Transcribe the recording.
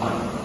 Amen.